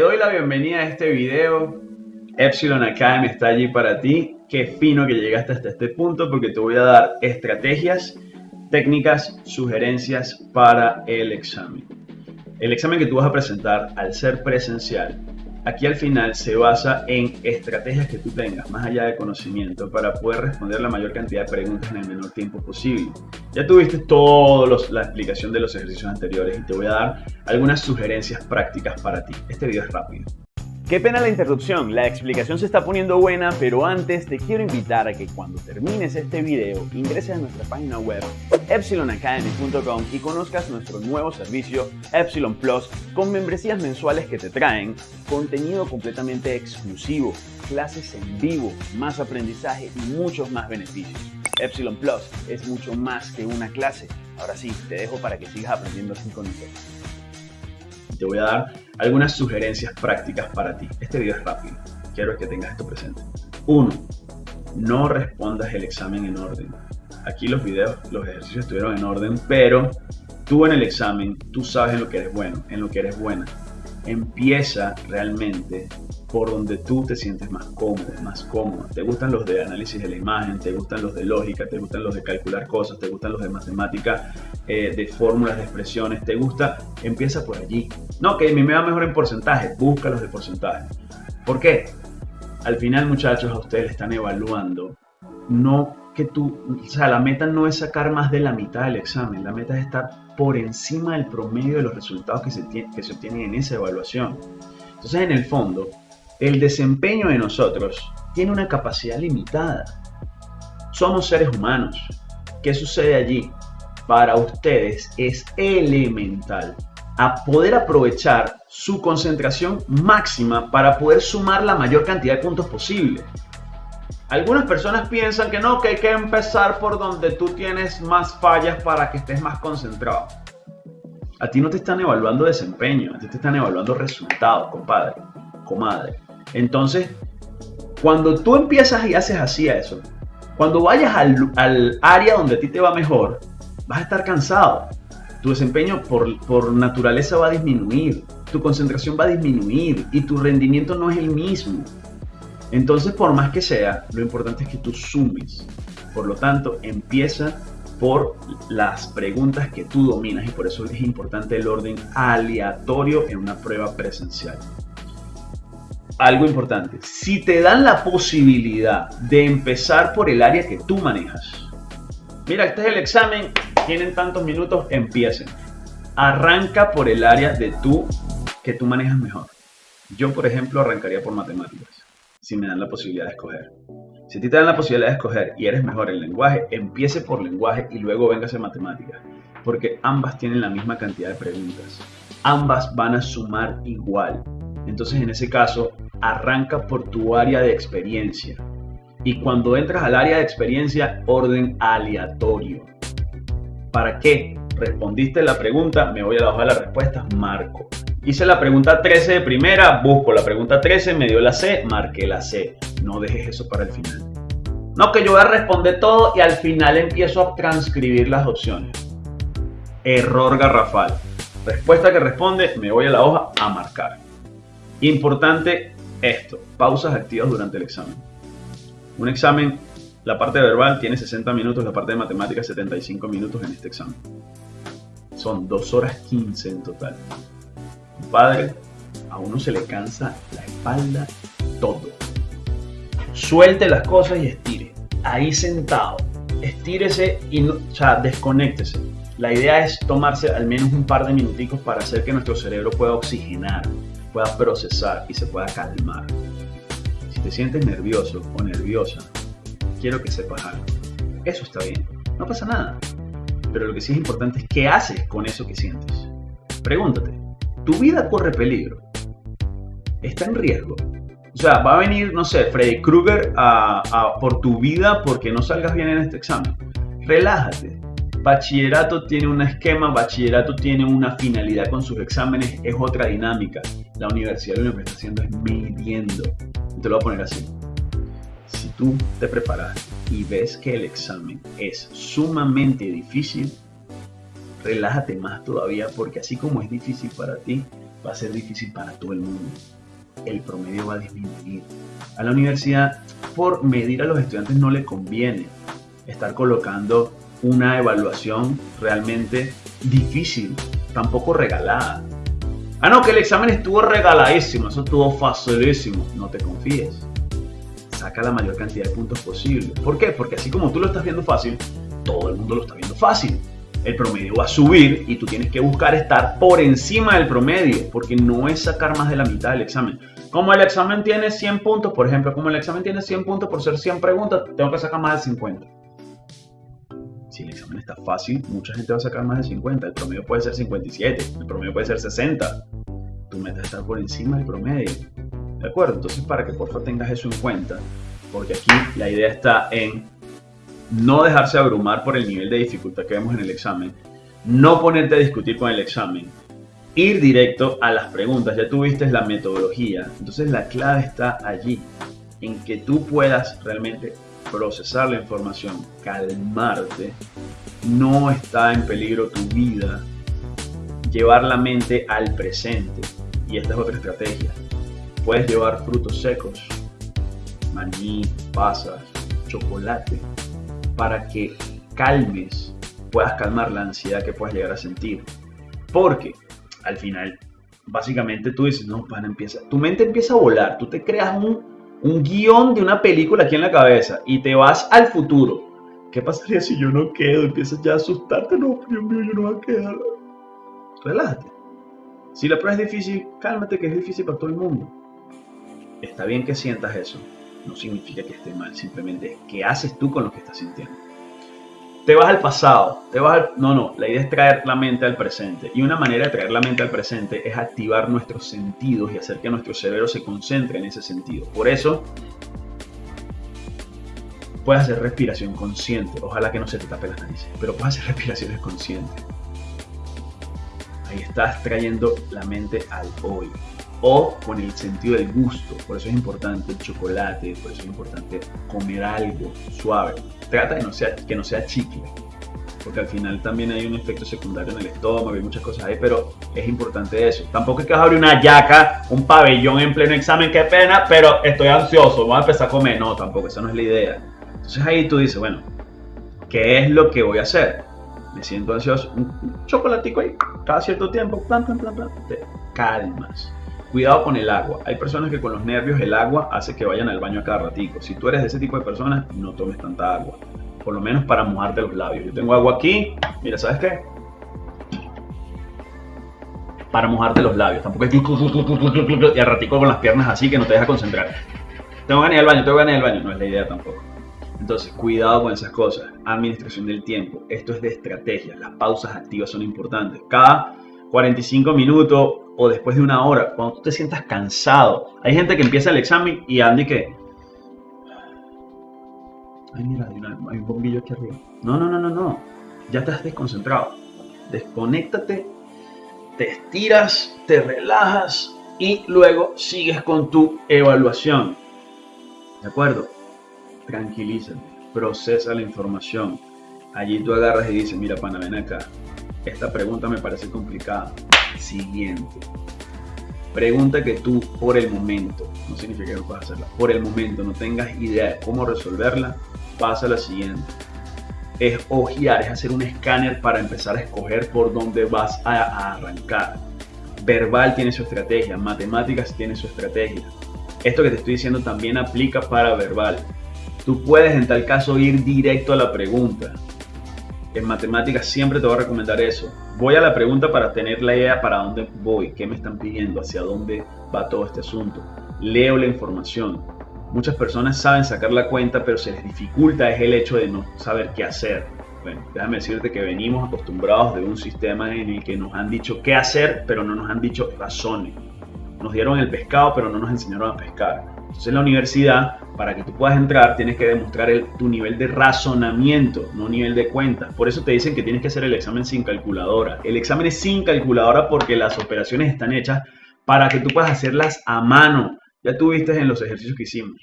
doy la bienvenida a este video. Epsilon Academy está allí para ti. Qué fino que llegaste hasta este punto porque te voy a dar estrategias, técnicas, sugerencias para el examen. El examen que tú vas a presentar al ser presencial Aquí al final se basa en estrategias que tú tengas, más allá de conocimiento, para poder responder la mayor cantidad de preguntas en el menor tiempo posible. Ya tuviste toda la explicación de los ejercicios anteriores y te voy a dar algunas sugerencias prácticas para ti. Este video es rápido. Qué pena la interrupción, la explicación se está poniendo buena, pero antes te quiero invitar a que cuando termines este video ingreses a nuestra página web epsilonacademy.com y conozcas nuestro nuevo servicio Epsilon Plus con membresías mensuales que te traen contenido completamente exclusivo, clases en vivo, más aprendizaje y muchos más beneficios. Epsilon Plus es mucho más que una clase. Ahora sí, te dejo para que sigas aprendiendo con nosotros te voy a dar algunas sugerencias prácticas para ti. Este video es rápido, quiero que tengas esto presente. 1. No respondas el examen en orden. Aquí los videos, los ejercicios estuvieron en orden, pero tú en el examen, tú sabes en lo que eres bueno, en lo que eres buena. Empieza realmente por donde tú te sientes más cómodo, más cómodo. Te gustan los de análisis de la imagen, te gustan los de lógica, te gustan los de calcular cosas, te gustan los de matemática, eh, de fórmulas, de expresiones, te gusta, empieza por allí. No, que a mí me va mejor en porcentaje, busca los de porcentaje. ¿Por qué? Al final, muchachos, a ustedes están evaluando, no que tú, o sea, la meta no es sacar más de la mitad del examen, la meta es estar por encima del promedio de los resultados que se, que se obtienen en esa evaluación. Entonces, en el fondo, el desempeño de nosotros tiene una capacidad limitada. Somos seres humanos. ¿Qué sucede allí? Para ustedes es elemental a poder aprovechar su concentración máxima para poder sumar la mayor cantidad de puntos posible. Algunas personas piensan que no, que hay que empezar por donde tú tienes más fallas para que estés más concentrado. A ti no te están evaluando desempeño, a ti te están evaluando resultados, compadre, comadre. Entonces, cuando tú empiezas y haces así a eso, cuando vayas al, área donde a ti te va mejor, vas a estar cansado. Tu desempeño por, por naturaleza va a disminuir, tu concentración va a disminuir y tu rendimiento no es el mismo. Entonces, por más que sea, lo importante es que tú sumes. Por lo tanto, empieza por las preguntas que tú dominas y por eso es importante el orden aleatorio en una prueba presencial algo importante. Si te dan la posibilidad de empezar por el área que tú manejas. Mira, este es el examen, tienen tantos minutos, empiecen. Arranca por el área de tú que tú manejas mejor. Yo, por ejemplo, arrancaría por matemáticas, si me dan la posibilidad de escoger. Si a ti te dan la posibilidad de escoger y eres mejor en lenguaje, empiece por lenguaje y luego vengas a matemáticas, porque ambas tienen la misma cantidad de preguntas. Ambas van a sumar igual. Entonces, en ese caso, arranca por tu área de experiencia. Y cuando entras al área de experiencia, orden aleatorio. ¿Para qué? Respondiste la pregunta, me voy a la hoja de las respuestas, marco. Hice la pregunta 13 de primera, busco la pregunta 13, me dio la C, marqué la C. No dejes eso para el final. No, que yo voy a responder todo y al final empiezo a transcribir las opciones. Error garrafal. Respuesta que responde, me voy a la hoja a marcar. Importante esto, pausas activas durante el examen. Un examen, la parte verbal tiene 60 minutos, la parte de matemáticas 75 minutos en este examen. Son 2 horas 15 en total. Padre, a uno se le cansa la espalda todo. Suelte las cosas y estire. Ahí sentado. Estírese y o sea, desconéctese. La idea es tomarse al menos un par de minuticos para hacer que nuestro cerebro pueda oxigenar pueda procesar y se pueda calmar. Si te sientes nervioso o nerviosa, quiero que sepas algo. Eso está bien, no pasa nada. Pero lo que sí es importante es qué haces con eso que sientes. Pregúntate, ¿tu vida corre peligro? ¿Está en riesgo? O sea, va a venir, no sé, Freddy Krueger por tu vida porque no salgas bien en este examen. Relájate, Bachillerato tiene un esquema, bachillerato tiene una finalidad con sus exámenes, es otra dinámica. La universidad lo que está haciendo es midiendo. Te lo voy a poner así. Si tú te preparas y ves que el examen es sumamente difícil, relájate más todavía porque así como es difícil para ti, va a ser difícil para todo el mundo. El promedio va a disminuir. A la universidad, por medir a los estudiantes, no le conviene estar colocando una evaluación realmente difícil, tampoco regalada. Ah, no, que el examen estuvo regaladísimo, eso estuvo facilísimo. No te confíes. Saca la mayor cantidad de puntos posible. ¿Por qué? Porque así como tú lo estás viendo fácil, todo el mundo lo está viendo fácil. El promedio va a subir y tú tienes que buscar estar por encima del promedio, porque no es sacar más de la mitad del examen. Como el examen tiene 100 puntos, por ejemplo, como el examen tiene 100 puntos por ser 100 preguntas, tengo que sacar más de 50 si el examen está fácil, mucha gente va a sacar más de 50. El promedio puede ser 57, el promedio puede ser 60. Tu meta es estar por encima del promedio. ¿De acuerdo? Entonces, para que por favor tengas eso en cuenta, porque aquí la idea está en no dejarse abrumar por el nivel de dificultad que vemos en el examen, no ponerte a discutir con el examen, ir directo a las preguntas. Ya tuviste la metodología. Entonces, la clave está allí, en que tú puedas realmente procesar la información, calmarte, no está en peligro tu vida, llevar la mente al presente. Y esta es otra estrategia. Puedes llevar frutos secos, maní, pasas, chocolate, para que calmes, puedas calmar la ansiedad que puedas llegar a sentir. Porque al final, básicamente tú dices, no, pana, empieza, tu mente empieza a volar, tú te creas un un guion de una película aquí en la cabeza y te vas al futuro. ¿Qué pasaría si yo no quedo? Empiezas ya a asustarte. No, Dios mío, yo no voy a quedar. Relájate. Si la prueba es difícil, cálmate que es difícil para todo el mundo. Está bien que sientas eso. No significa que esté mal. Simplemente es qué haces tú con lo que estás sintiendo te vas al pasado, te vas al... No, no, la idea es traer la mente al presente. Y una manera de traer la mente al presente es activar nuestros sentidos y hacer que nuestro cerebro se concentre en ese sentido. Por eso, puedes hacer respiración consciente. Ojalá que no se te tape las narices, pero puedes hacer respiraciones conscientes. Ahí estás trayendo la mente al hoy o con el sentido del gusto. Por eso es importante el chocolate, por eso es importante comer algo suave. Trata de no sea, que no sea chicle, porque al final también hay un efecto secundario en el estómago y muchas cosas ahí, pero es importante eso. Tampoco es que vas a abrir una yaca, un pabellón en pleno examen, qué pena, pero estoy ansioso, voy a empezar a comer. No, tampoco, esa no es la idea. Entonces ahí tú dices, bueno, ¿qué es lo que voy a hacer? Me siento ansioso, un chocolatico ahí, cada cierto tiempo, plan, plan, plan, plan, te calmas Cuidado con el agua. Hay personas que con los nervios el agua hace que vayan al baño a cada ratico. Si tú eres de ese tipo de personas, no tomes tanta agua. Por lo menos para mojarte los labios. Yo tengo agua aquí. Mira, ¿sabes qué? Para mojarte los labios. Tampoco es y al ratico con las piernas así que no te deja concentrar. Tengo ganas de ir al baño, tengo ganas de ir al baño. No es la idea tampoco. Entonces, cuidado con esas cosas. Administración del tiempo. Esto es de estrategia. Las pausas activas son importantes. Cada 45 minutos o después de una hora, cuando tú te sientas cansado. Hay gente que empieza el examen y Andy que... Hay, un bombillo aquí arriba. No, no, no, no, no. Ya estás desconcentrado. Desconéctate, te estiras, te relajas y luego sigues con tu evaluación. ¿De acuerdo? Tranquilízate, procesa la información. Allí tú agarras y dices, mira, pana, ven acá esta pregunta me parece complicada. Siguiente. Pregunta que tú por el momento, no significa que no puedas hacerla, por el momento no tengas idea de cómo resolverla, pasa a la siguiente. Es ojear, es hacer un escáner para empezar a escoger por dónde vas a, arrancar. Verbal tiene su estrategia, matemáticas tiene su estrategia. Esto que te estoy diciendo también aplica para verbal. Tú puedes en tal caso ir directo a la pregunta en matemáticas siempre te voy a recomendar eso. Voy a la pregunta para tener la idea para dónde voy, qué me están pidiendo, hacia dónde va todo este asunto. Leo la información. Muchas personas saben sacar la cuenta, pero se les dificulta es el hecho de no saber qué hacer. Bueno, déjame decirte que venimos acostumbrados de un sistema en el que nos han dicho qué hacer, pero no nos han dicho razones. Nos dieron el pescado, pero no nos enseñaron a pescar. Entonces en la universidad, para que tú puedas entrar, tienes que demostrar tu nivel de razonamiento, no nivel de cuenta. Por eso te dicen que tienes que hacer el examen sin calculadora. El examen es sin calculadora porque las operaciones están hechas para que tú puedas hacerlas a mano. Ya tú viste en los ejercicios que hicimos.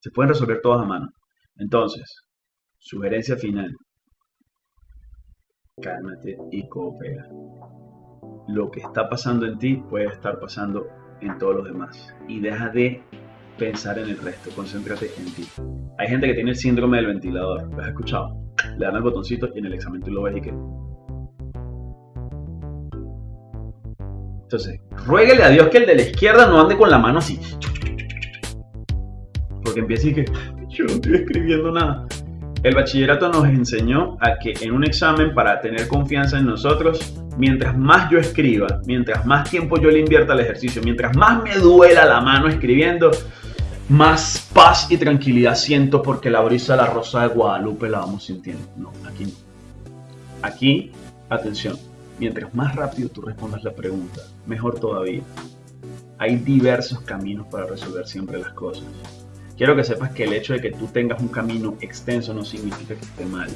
Se pueden resolver todas a mano. Entonces, sugerencia final. Cálmate y coopera. lo que está pasando en ti puede estar pasando en todos los demás. Y deja de pensar en el resto, concéntrate en ti. Hay gente que tiene el síndrome del ventilador, ¿lo has escuchado? Le dan el botoncito y en el examen tú lo ves y que... Entonces, ruéguele a Dios que el de la izquierda no ande con la mano así. Porque empieza y que yo no estoy escribiendo nada. El bachillerato nos enseñó a que en un examen, para tener confianza en nosotros, mientras más yo escriba, mientras más tiempo yo le invierta al ejercicio, mientras más me duela la mano escribiendo, más paz y tranquilidad siento porque la brisa de la rosa de Guadalupe la vamos sintiendo. No, aquí no. Aquí, atención, mientras más rápido tú respondas la pregunta, mejor todavía. Hay diversos caminos para resolver siempre las cosas. Quiero que sepas que el hecho de que tú tengas un camino extenso no significa que esté mal.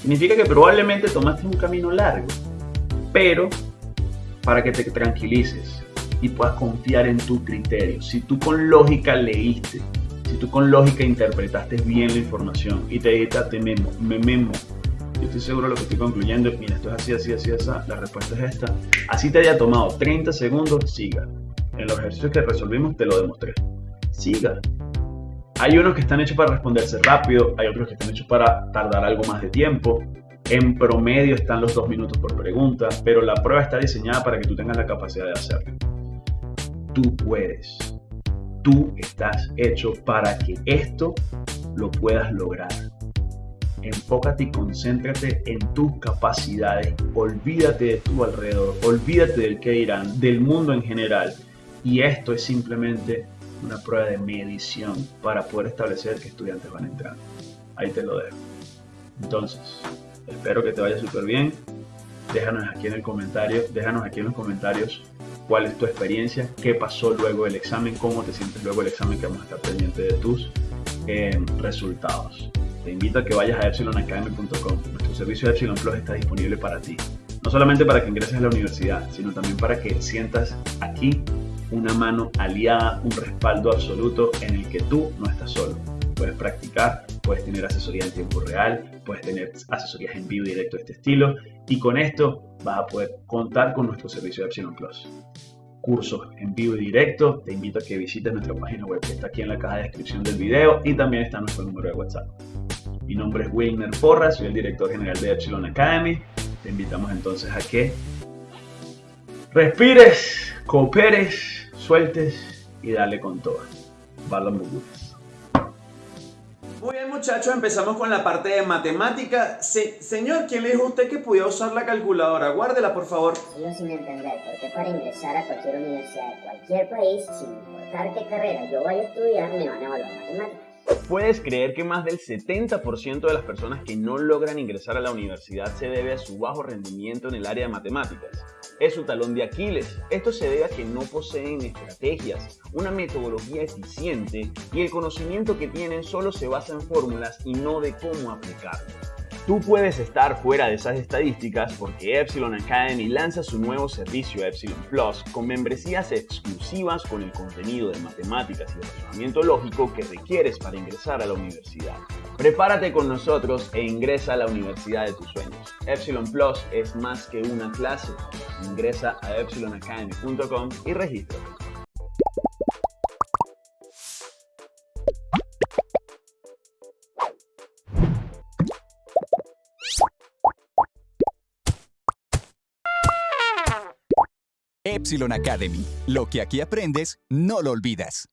Significa que probablemente tomaste un camino largo, pero para que te tranquilices y puedas confiar en tu criterio. Si tú con lógica leíste, si tú con lógica interpretaste bien la información y te editaste memo, me memo, yo estoy seguro de lo que estoy concluyendo, mira, esto es así, así, así, así, la respuesta es esta. Así te haya tomado 30 segundos, siga. En los ejercicios que resolvimos te lo demostré. Siga. Hay unos que están hechos para responderse rápido, hay otros que están hechos para tardar algo más de tiempo. En promedio están los dos minutos por pregunta, pero la prueba está diseñada para que tú tengas la capacidad de hacerlo. Tú puedes. Tú estás hecho para que esto lo puedas lograr. Enfócate y concéntrate en tus capacidades. Olvídate de tu alrededor. Olvídate del que irán, del mundo en general. Y esto es simplemente una prueba de medición para poder establecer qué estudiantes van a entrar. Ahí te lo dejo. Entonces, espero que te vaya súper bien. Déjanos aquí en déjanos aquí en los comentarios cuál es tu experiencia, qué pasó luego del examen, cómo te sientes luego del examen, que vamos a estar pendientes de tus eh, resultados. Te invito a que vayas a epsilonacademy.com. Nuestro servicio de Epsilon Plus está disponible para ti. No solamente para que ingreses a la universidad, sino también para que sientas aquí una mano aliada, un respaldo absoluto en el que tú no estás solo. Puedes practicar, puedes tener asesoría en tiempo real, puedes tener asesorías en vivo directo de este estilo y con esto vas a poder contar con nuestro servicio de Epsilon Plus. Cursos en vivo y directo, te invito a que visites nuestra página web que está aquí en la caja de descripción del video y también está nuestro número de WhatsApp. Mi nombre es Wilmer Porras, soy el director general de Epsilon Academy. Te invitamos entonces a que respires, cooperes sueltes y dale con todo. Balón Muy bien muchachos, empezamos con la parte de matemática. señor, ¿quién le dijo a usted que podía usar la calculadora? Guárdela, por favor. Sigo sin entender por qué para ingresar a cualquier universidad de cualquier país, sin importar qué carrera yo vaya a estudiar, me van a evaluar matemáticas. ¿Puedes creer que más del 70% de las personas que no logran ingresar a la universidad se debe a su bajo rendimiento en el área de matemáticas? Es su talón de Aquiles. Esto se debe a que no poseen estrategias, una metodología eficiente y el conocimiento que tienen solo se basa en fórmulas y no de cómo aplicarlo. Tú puedes estar fuera de esas estadísticas porque Epsilon Academy lanza su nuevo servicio Epsilon Plus con membresías exclusivas con el contenido de matemáticas y razonamiento lógico que requieres para ingresar a la universidad. Prepárate con nosotros e ingresa a la universidad de tus sueños. Epsilon Plus es más que una clase. Ingresa a epsilonacademy.com y regístrate. Epsilon Academy. Lo que aquí aprendes, no lo olvidas.